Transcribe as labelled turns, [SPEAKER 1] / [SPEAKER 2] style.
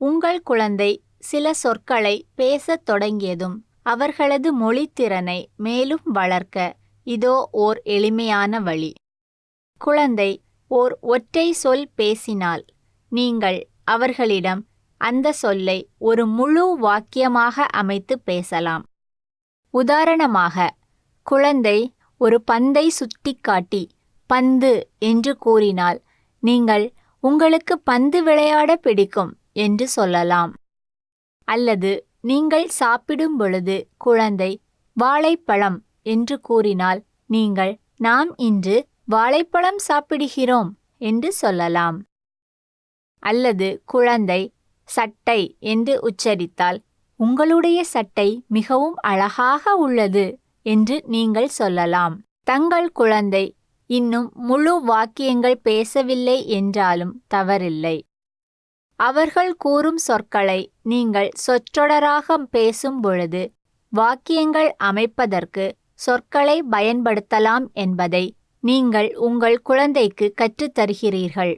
[SPEAKER 1] உங்கள் குழந்தை சில சொற்களை பேசத் தொடங்கியதும் அவர்களது மொழித்திறனை மேலும் வளர்க்க இதோ ஓர் எளிமையான வழி. குழந்தை ஓர் ஒற்றை சொல் பேசினால் நீங்கள் அவர்களிடம் அந்த சொல்லை ஒரு முழு வாக்கியமாக அமைத்து பேசலாம். உதாரணமாக குழந்தை ஒரு பந்தை சுட்டிக்காட்டி பந்து என்று கூறினால் நீங்கள் உங்களுக்கு பந்து விளையாட பிடிக்கும். என்று சொல்லலாம். அல்லது நீங்கள் சாப்பிடும் பொழுது குழந்தை வாழைப்பழம் என்று கூறினால் நீங்கள் நாம் இன்று வாழைப்பழம் சாப்பிடுகிறோம் என்று சொல்லலாம். அல்லது குழந்தை சட்டை என்று உச்சரித்தால் உங்களுடைய சட்டை மிகவும் அழகாக உள்ளது என்று நீங்கள் சொல்லலாம். தங்கள் குழந்தை இன்னும் முழு வாக்கியங்கள் பேசவில்லை என்றாலும் தவறில்லை. அவர்கள் கூறும் சொற்களை நீங்கள் சொற்றொடராக பேசும் பொழுது வாக்கியங்கள் அமைப்பதற்கு சொற்களை பயன்படுத்தலாம் என்பதை நீங்கள் உங்கள் குழந்தைக்கு கற்றுத்தருகிறீர்கள்.